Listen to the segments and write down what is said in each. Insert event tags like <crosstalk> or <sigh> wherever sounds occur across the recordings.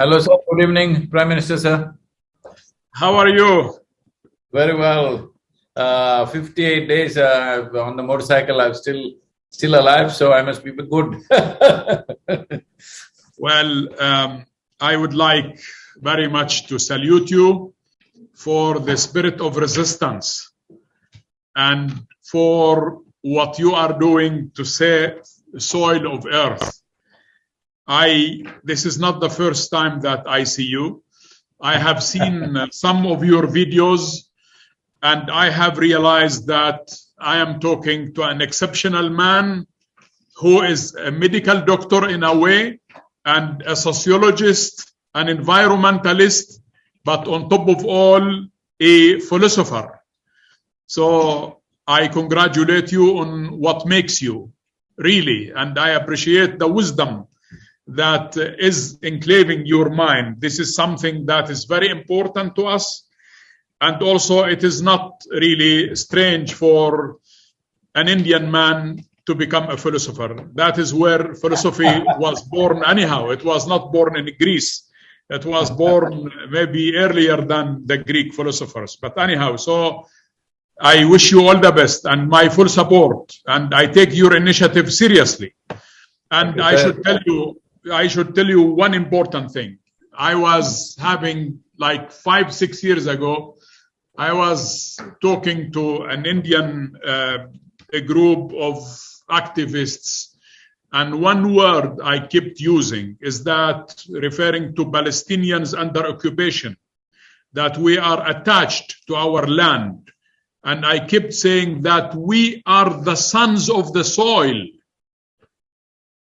Hello, sir. Good evening, Prime Minister, sir. How are you? Very well. Uh, 58 days uh, on the motorcycle, I'm still still alive, so I must be good. <laughs> well, um, I would like very much to salute you for the spirit of resistance and for what you are doing to save the soil of earth. I, this is not the first time that I see you. I have seen <laughs> uh, some of your videos and I have realized that I am talking to an exceptional man who is a medical doctor in a way and a sociologist, an environmentalist, but on top of all, a philosopher. So I congratulate you on what makes you, really, and I appreciate the wisdom that is enclaving your mind. This is something that is very important to us. And also, it is not really strange for an Indian man to become a philosopher. That is where philosophy <laughs> was born, anyhow. It was not born in Greece. It was born maybe earlier than the Greek philosophers. But anyhow, so I wish you all the best and my full support. And I take your initiative seriously. And I should tell you, I should tell you one important thing. I was having like five, six years ago, I was talking to an Indian uh, a group of activists, and one word I kept using is that referring to Palestinians under occupation, that we are attached to our land. And I kept saying that we are the sons of the soil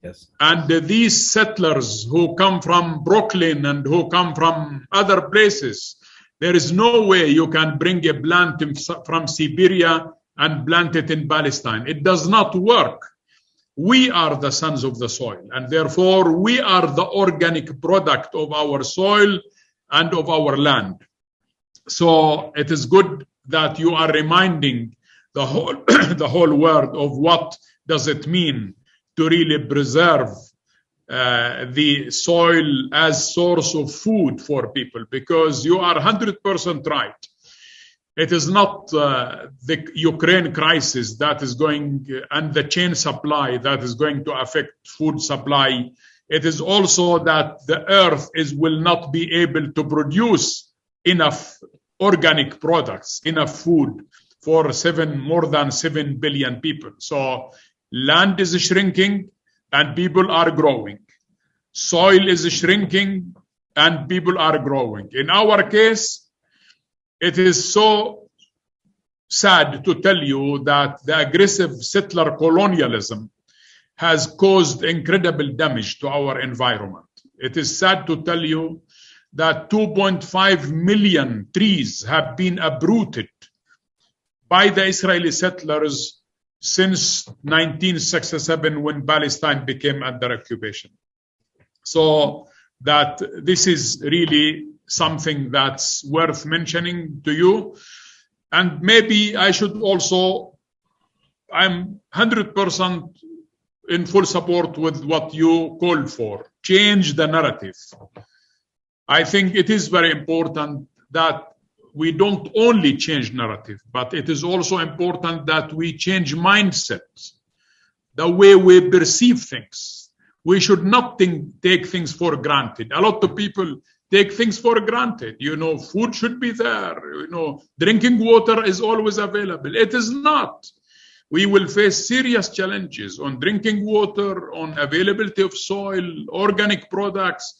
Yes. And these settlers who come from Brooklyn and who come from other places, there is no way you can bring a plant from Siberia and plant it in Palestine. It does not work. We are the sons of the soil, and therefore we are the organic product of our soil and of our land. So it is good that you are reminding the whole <coughs> the whole world of what does it mean to really preserve uh, the soil as source of food for people because you are 100% right. It is not uh, the ukraine crisis that is going uh, and the chain supply that is going to affect food supply. It is also that the earth is will not be able to produce enough organic products enough food for seven more than 7 billion people. So Land is shrinking and people are growing. Soil is shrinking and people are growing. In our case, it is so sad to tell you that the aggressive settler colonialism has caused incredible damage to our environment. It is sad to tell you that 2.5 million trees have been uprooted by the Israeli settlers since 1967 when Palestine became under occupation. So that this is really something that's worth mentioning to you. And maybe I should also, I'm 100% in full support with what you call for. Change the narrative. I think it is very important that we don't only change narrative, but it is also important that we change mindsets, the way we perceive things. We should not think, take things for granted. A lot of people take things for granted. You know, food should be there. You know, drinking water is always available. It is not. We will face serious challenges on drinking water, on availability of soil, organic products,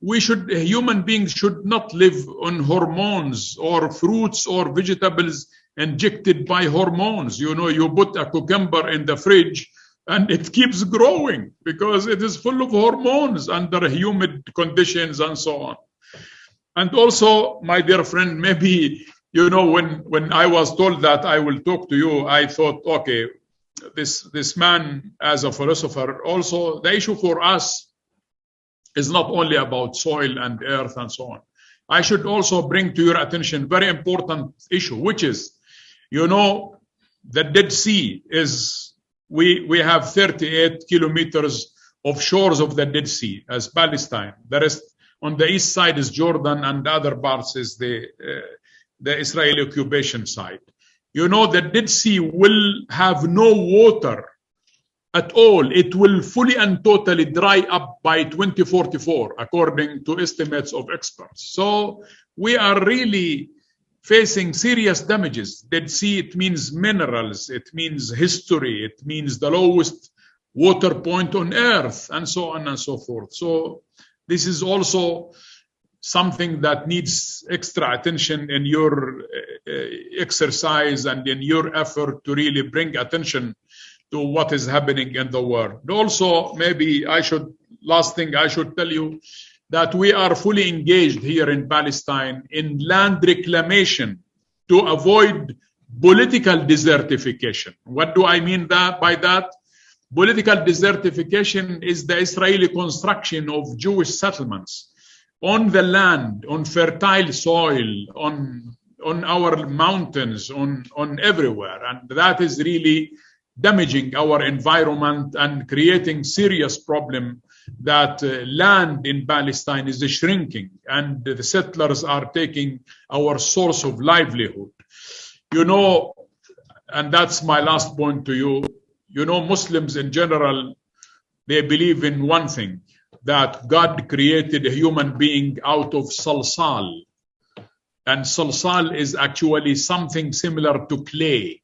we should human beings should not live on hormones or fruits or vegetables injected by hormones. You know you put a cucumber in the fridge and it keeps growing because it is full of hormones under humid conditions and so on. And also my dear friend maybe you know when when i was told that i will talk to you i thought okay this this man as a philosopher also the issue for us is not only about soil and earth and so on. I should also bring to your attention very important issue, which is, you know, the Dead Sea is we we have 38 kilometers of shores of the Dead Sea as Palestine. The rest On the east side is Jordan, and the other parts is the uh, the Israeli occupation side. You know, the Dead Sea will have no water at all. It will fully and totally dry up by 2044, according to estimates of experts. So we are really facing serious damages. Dead Sea, it means minerals, it means history, it means the lowest water point on earth, and so on and so forth. So this is also something that needs extra attention in your uh, exercise and in your effort to really bring attention to what is happening in the world. Also, maybe I should, last thing I should tell you, that we are fully engaged here in Palestine in land reclamation to avoid political desertification. What do I mean that by that? Political desertification is the Israeli construction of Jewish settlements on the land, on fertile soil, on on our mountains, on on everywhere, and that is really damaging our environment and creating serious problem that uh, land in Palestine is shrinking and the settlers are taking our source of livelihood. You know, and that's my last point to you. You know, Muslims in general, they believe in one thing that God created a human being out of salsal. And salsal is actually something similar to clay.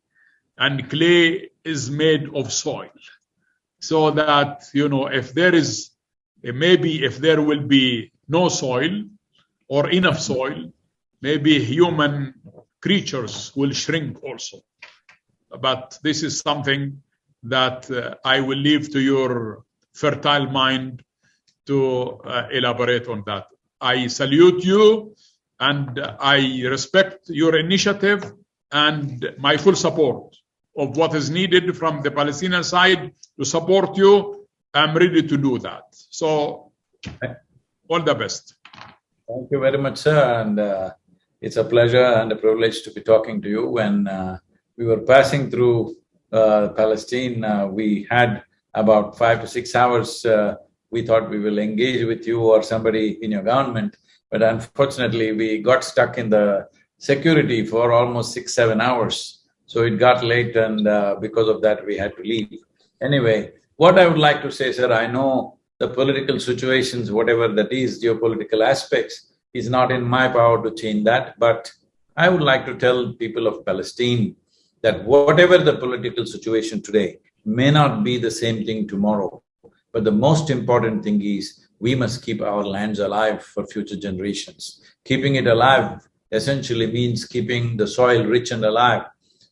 And clay is made of soil. So that, you know, if there is, maybe if there will be no soil or enough soil, maybe human creatures will shrink also. But this is something that uh, I will leave to your fertile mind to uh, elaborate on that. I salute you and I respect your initiative and my full support of what is needed from the Palestinian side to support you. I'm ready to do that. So, all the best. Thank you very much, sir. And uh, it's a pleasure and a privilege to be talking to you. When uh, we were passing through uh, Palestine, uh, we had about five to six hours uh, we thought we will engage with you or somebody in your government, but unfortunately we got stuck in the security for almost six, seven hours. So it got late and uh, because of that we had to leave. Anyway, what I would like to say, sir, I know the political situations, whatever that is, geopolitical aspects, is not in my power to change that, but I would like to tell people of Palestine that whatever the political situation today may not be the same thing tomorrow. But the most important thing is we must keep our lands alive for future generations. Keeping it alive essentially means keeping the soil rich and alive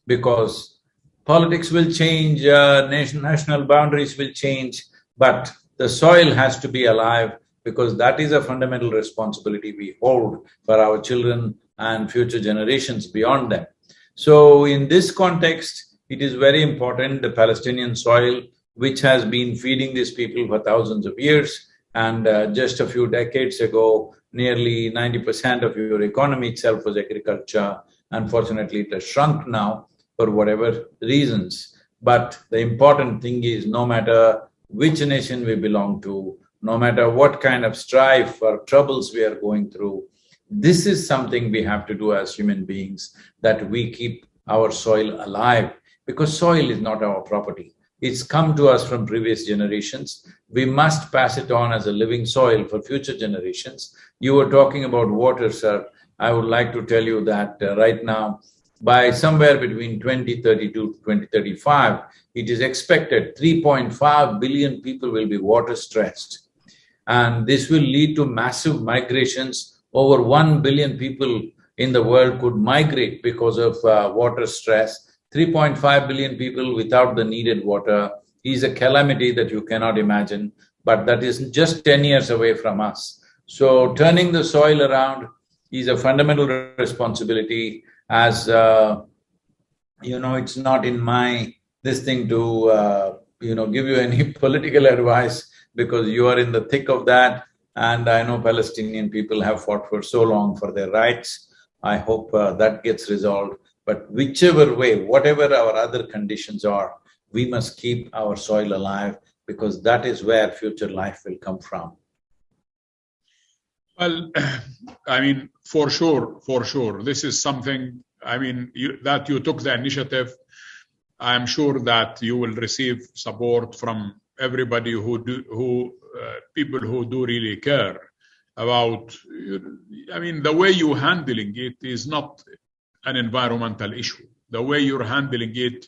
because politics will change, uh, nation, national boundaries will change, but the soil has to be alive because that is a fundamental responsibility we hold for our children and future generations beyond them. So in this context, it is very important the Palestinian soil which has been feeding these people for thousands of years. And uh, just a few decades ago, nearly ninety percent of your economy itself was agriculture. Unfortunately, it has shrunk now for whatever reasons. But the important thing is no matter which nation we belong to, no matter what kind of strife or troubles we are going through, this is something we have to do as human beings, that we keep our soil alive, because soil is not our property. It's come to us from previous generations. We must pass it on as a living soil for future generations. You were talking about water, sir. I would like to tell you that uh, right now, by somewhere between 2032 to 2035, it is expected 3.5 billion people will be water stressed. And this will lead to massive migrations. Over 1 billion people in the world could migrate because of uh, water stress 3.5 billion people without the needed water is a calamity that you cannot imagine, but that is just ten years away from us. So turning the soil around is a fundamental responsibility as, uh, you know, it's not in my this thing to, uh, you know, give you any <laughs> political advice because you are in the thick of that and I know Palestinian people have fought for so long for their rights. I hope uh, that gets resolved. But whichever way, whatever our other conditions are, we must keep our soil alive because that is where future life will come from. Well, <clears throat> I mean, for sure, for sure, this is something. I mean, you, that you took the initiative. I'm sure that you will receive support from everybody who do who uh, people who do really care about. I mean, the way you're handling it is not an environmental issue. The way you're handling it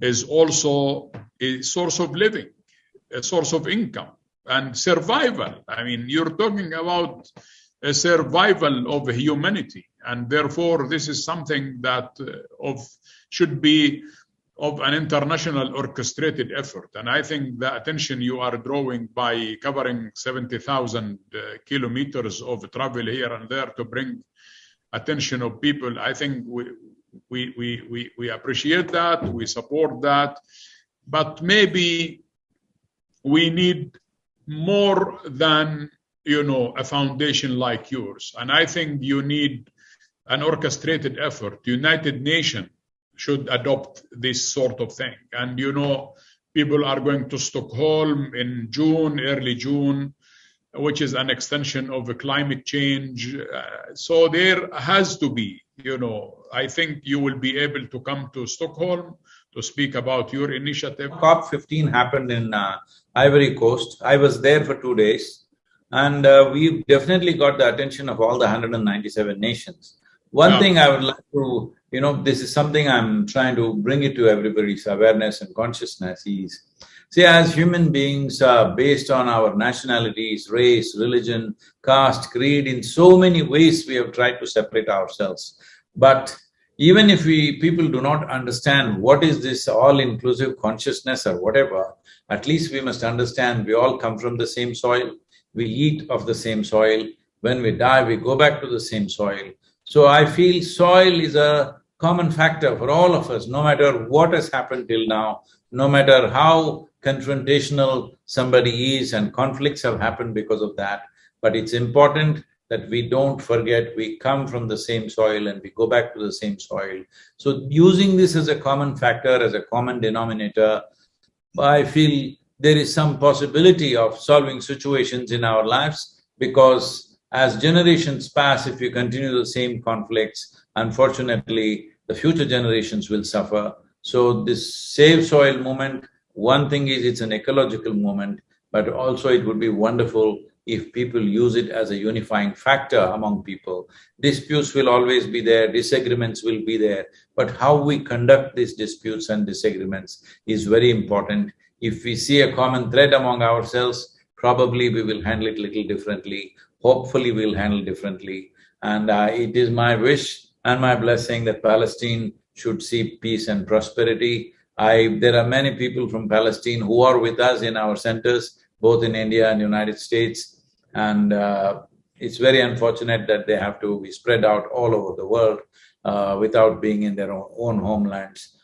is also a source of living, a source of income and survival. I mean, you're talking about a survival of humanity, and therefore this is something that uh, of should be of an international orchestrated effort. And I think the attention you are drawing by covering 70,000 uh, kilometers of travel here and there to bring attention of people, I think we, we, we, we, we appreciate that, we support that, but maybe we need more than you know a foundation like yours. And i think you need an orchestrated effort. United nations should adopt this sort of thing. And you know people are going to stockholm in june early june which is an extension of the climate change uh, so there has to be you know i think you will be able to come to stockholm to speak about your initiative. COP15 happened in uh, Ivory Coast. I was there for two days and uh, we definitely got the attention of all the 197 nations. One yeah. thing I would like to, you know, this is something I'm trying to bring it to everybody's awareness and consciousness is, see, as human beings, uh, based on our nationalities, race, religion, caste, creed, in so many ways we have tried to separate ourselves. But even if we… people do not understand what is this all-inclusive consciousness or whatever, at least we must understand we all come from the same soil, we eat of the same soil, when we die we go back to the same soil. So I feel soil is a common factor for all of us, no matter what has happened till now, no matter how confrontational somebody is and conflicts have happened because of that, but it's important that we don't forget we come from the same soil and we go back to the same soil. So using this as a common factor, as a common denominator, I feel there is some possibility of solving situations in our lives because as generations pass, if you continue the same conflicts, unfortunately, the future generations will suffer. So this Save Soil movement, one thing is it's an ecological movement, but also it would be wonderful if people use it as a unifying factor among people. Disputes will always be there, disagreements will be there, but how we conduct these disputes and disagreements is very important. If we see a common thread among ourselves, probably we will handle it little differently, hopefully we'll handle differently. And uh, it is my wish and my blessing that Palestine should see peace and prosperity. I… there are many people from Palestine who are with us in our centers, both in India and United States, and uh, it's very unfortunate that they have to be spread out all over the world uh, without being in their own, own homelands.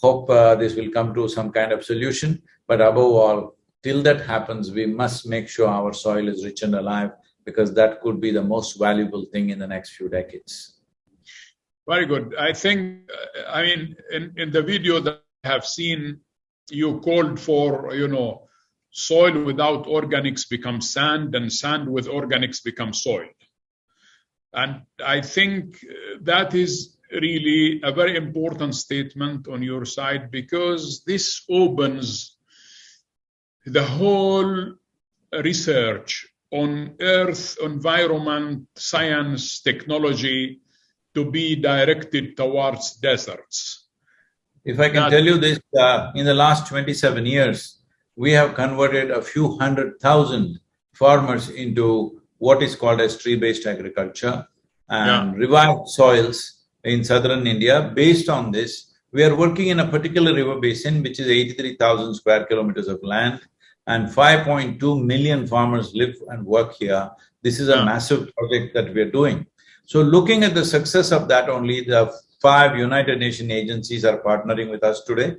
Hope uh, this will come to some kind of solution, but above all, till that happens, we must make sure our soil is rich and alive because that could be the most valuable thing in the next few decades. Very good. I think, uh, I mean, in, in the video that I have seen, you called for, you know, soil without organics becomes sand and sand with organics becomes soil. And I think that is really a very important statement on your side because this opens the whole research on earth, environment, science, technology to be directed towards deserts. If I can that, tell you this, uh, in the last twenty-seven years, we have converted a few hundred thousand farmers into what is called as tree-based agriculture and yeah. revived soils in southern India. Based on this, we are working in a particular river basin which is eighty-three thousand square kilometers of land and 5.2 million farmers live and work here. This is a yeah. massive project that we are doing. So looking at the success of that only, the five United Nations agencies are partnering with us today.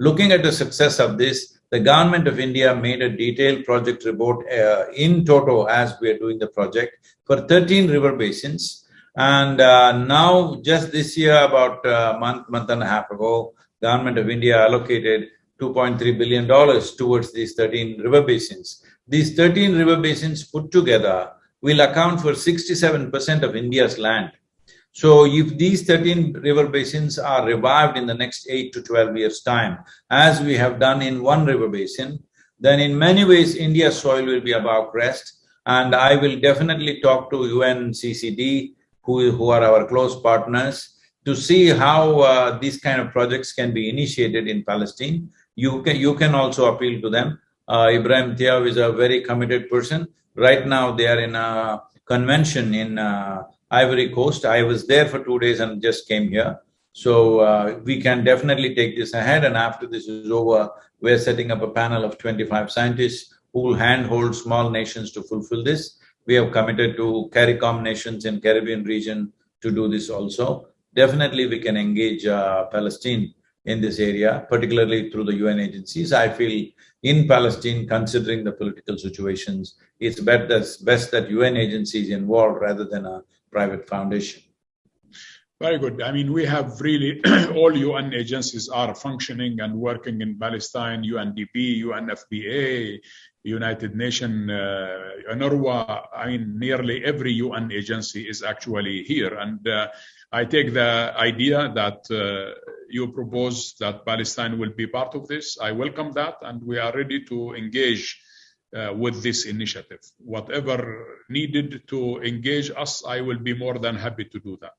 Looking at the success of this, the government of India made a detailed project report uh, in toto as we are doing the project for 13 river basins. And uh, now, just this year, about a month, month and a half ago, government of India allocated $2.3 billion towards these 13 river basins. These 13 river basins put together will account for 67% of India's land. So if these 13 river basins are revived in the next 8 to 12 years' time, as we have done in one river basin, then in many ways India's soil will be above crest and I will definitely talk to UNCCD, who, who are our close partners, to see how uh, these kind of projects can be initiated in Palestine. You can, you can also appeal to them. Uh, Ibrahim Thiaw is a very committed person. Right now, they are in a convention in uh, Ivory Coast. I was there for two days and just came here. So uh, we can definitely take this ahead and after this is over, we're setting up a panel of twenty-five scientists who will handhold small nations to fulfill this. We have committed to CARICOM nations in Caribbean region to do this also. Definitely we can engage uh, Palestine in this area, particularly through the UN agencies. I feel in Palestine, considering the political situations, it's best, best that UN agencies involved rather than a private foundation. Very good. I mean, we have really <clears throat> all UN agencies are functioning and working in Palestine, UNDP, UNFPA, United Nations, uh. I mean, nearly every UN agency is actually here. And uh, I take the idea that uh, you propose that Palestine will be part of this. I welcome that, and we are ready to engage uh, with this initiative. Whatever needed to engage us, I will be more than happy to do that.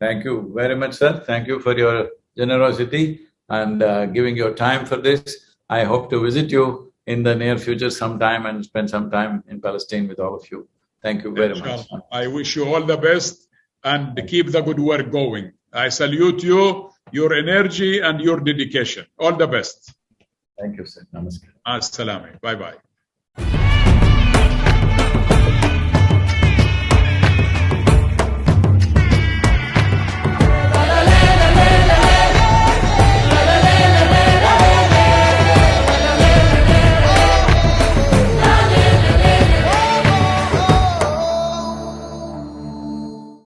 Thank you very much, sir. Thank you for your generosity and uh, giving your time for this. I hope to visit you in the near future sometime and spend some time in Palestine with all of you. Thank you very much. I wish you all the best and keep the good work going. I salute you, your energy and your dedication. All the best. Thank you, sir. Namaskar. Assalamu. Alaikum. Bye-bye.